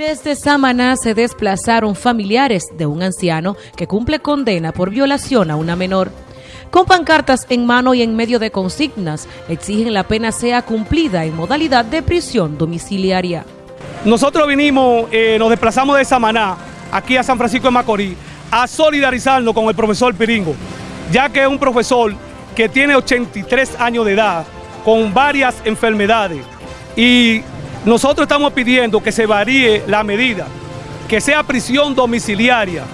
Desde Samaná se desplazaron familiares de un anciano que cumple condena por violación a una menor. Con pancartas en mano y en medio de consignas, exigen la pena sea cumplida en modalidad de prisión domiciliaria. Nosotros vinimos, eh, nos desplazamos de Samaná, aquí a San Francisco de Macorís, a solidarizarnos con el profesor Piringo, ya que es un profesor que tiene 83 años de edad, con varias enfermedades, y nosotros estamos pidiendo que se varíe la medida, que sea prisión domiciliaria,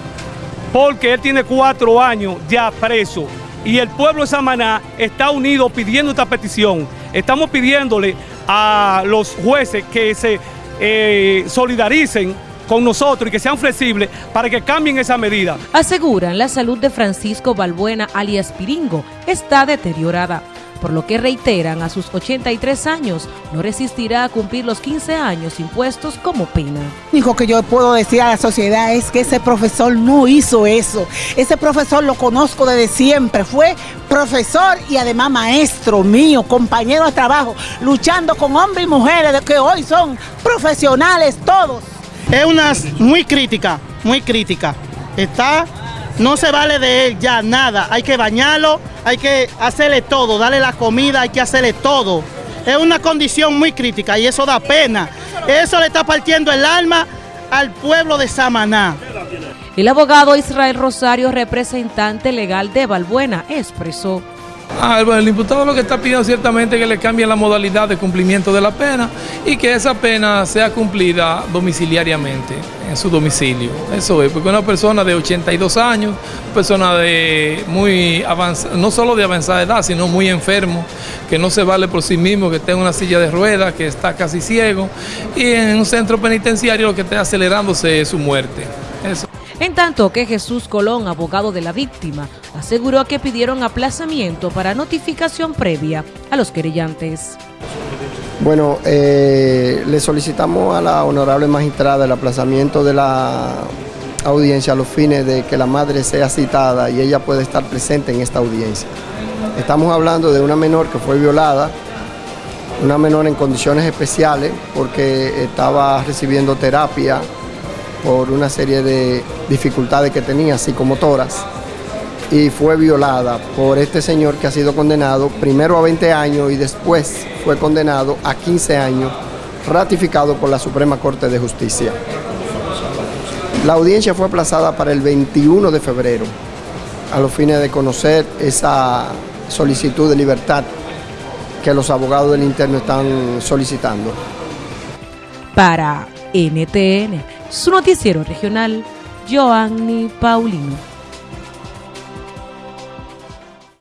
porque él tiene cuatro años ya preso y el pueblo de Samaná está unido pidiendo esta petición. Estamos pidiéndole a los jueces que se eh, solidaricen con nosotros y que sean flexibles para que cambien esa medida. Aseguran la salud de Francisco Balbuena alias Piringo está deteriorada por lo que reiteran a sus 83 años no resistirá a cumplir los 15 años impuestos como pena. Lo único que yo puedo decir a la sociedad es que ese profesor no hizo eso. Ese profesor lo conozco desde siempre, fue profesor y además maestro mío, compañero de trabajo, luchando con hombres y mujeres que hoy son profesionales todos. Es una muy crítica, muy crítica. Está no se vale de él ya nada, hay que bañarlo, hay que hacerle todo, darle la comida, hay que hacerle todo. Es una condición muy crítica y eso da pena. Eso le está partiendo el alma al pueblo de Samaná. El abogado Israel Rosario, representante legal de Balbuena, expresó Ah, bueno, el imputado lo que está pidiendo ciertamente que le cambien la modalidad de cumplimiento de la pena y que esa pena sea cumplida domiciliariamente en su domicilio. Eso es, porque una persona de 82 años, persona de muy avanzada, no solo de avanzada edad, sino muy enfermo, que no se vale por sí mismo, que está en una silla de ruedas, que está casi ciego, y en un centro penitenciario lo que está acelerándose es su muerte. En tanto que Jesús Colón, abogado de la víctima, aseguró que pidieron aplazamiento para notificación previa a los querellantes. Bueno, eh, le solicitamos a la honorable magistrada el aplazamiento de la audiencia a los fines de que la madre sea citada y ella pueda estar presente en esta audiencia. Estamos hablando de una menor que fue violada, una menor en condiciones especiales porque estaba recibiendo terapia por una serie de dificultades que tenía psicomotoras y fue violada por este señor que ha sido condenado primero a 20 años y después fue condenado a 15 años, ratificado por la Suprema Corte de Justicia. La audiencia fue aplazada para el 21 de febrero, a los fines de conocer esa solicitud de libertad que los abogados del interno están solicitando. Para NTN, su noticiero regional, Joanny Paulino.